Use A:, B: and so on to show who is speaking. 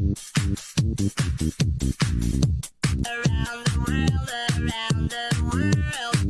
A: Around the world, around the world.